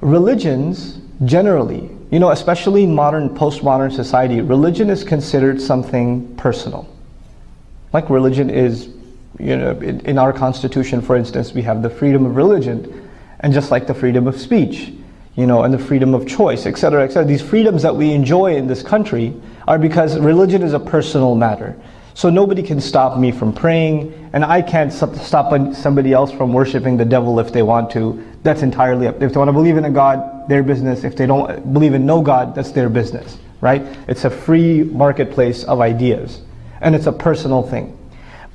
religions generally, you know, especially in modern, postmodern society, religion is considered something personal. Like religion is, you know, in, in our constitution, for instance, we have the freedom of religion, and just like the freedom of speech, you know, and the freedom of choice, etc., etc. These freedoms that we enjoy in this country are because religion is a personal matter. So nobody can stop me from praying, and I can't stop somebody else from worshiping the devil if they want to. That's entirely up. If they want to believe in a God, their business. If they don't believe in no God, that's their business, right? It's a free marketplace of ideas, and it's a personal thing.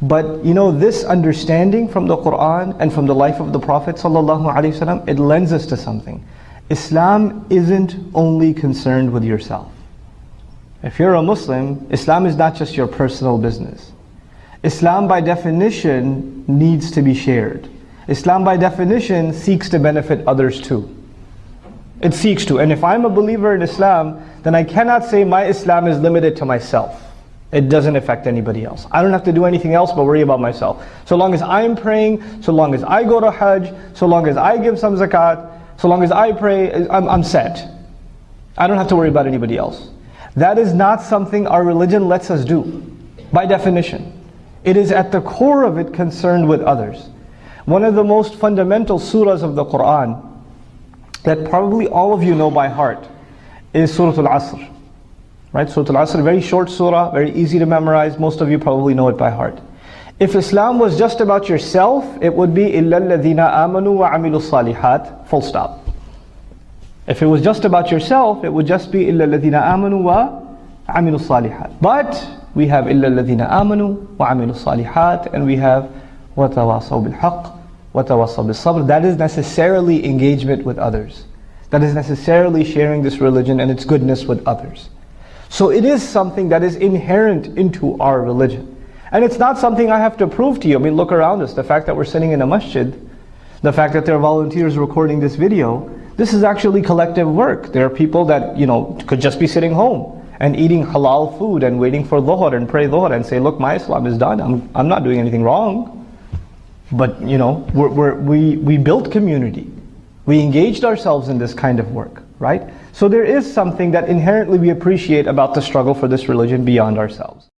But you know, this understanding from the Quran and from the life of the Prophet ﷺ, it lends us to something. Islam isn't only concerned with yourself. If you're a Muslim, Islam is not just your personal business. Islam by definition needs to be shared. Islam by definition seeks to benefit others too. It seeks to. And if I'm a believer in Islam, then I cannot say my Islam is limited to myself. It doesn't affect anybody else. I don't have to do anything else but worry about myself. So long as I'm praying, so long as I go to Hajj, so long as I give some zakat, so long as I pray, I'm, I'm set. I don't have to worry about anybody else. That is not something our religion lets us do, by definition. It is at the core of it concerned with others. One of the most fundamental surahs of the Quran that probably all of you know by heart is Surah Al-Asr. Right? Surah Al-Asr, very short surah, very easy to memorize. Most of you probably know it by heart. If Islam was just about yourself, it would be إِلَّا الَّذِينَ آمَنُوا وَعَمِلُوا الصَّالِحَاتِ Full stop. If it was just about yourself, it would just be إِلَّا الَّذِينَ آمَنُوا وَعَمِلُوا الصَّالِحَاتِ But we have إِلَّا الَّذِينَ آمَنُوا وَعَمِلُوا الصَّالِحَاتِ and we have وَتَوَاصَوْا بِالْحَقِّ وَتَوَاصَوْا بِالصَّبْرِ That is necessarily engagement with others. That is necessarily sharing this religion and its goodness with others. So it is something that is inherent into our religion. And it's not something I have to prove to you. I mean, look around us. The fact that we're sitting in a masjid, the fact that there are volunteers recording this video, this is actually collective work. There are people that, you know, could just be sitting home and eating halal food and waiting for dhuhr and pray dhuhr and say, look, my Islam is done. I'm, I'm not doing anything wrong. But, you know, we're, we're, we, we built community. We engaged ourselves in this kind of work, right? So there is something that inherently we appreciate about the struggle for this religion beyond ourselves.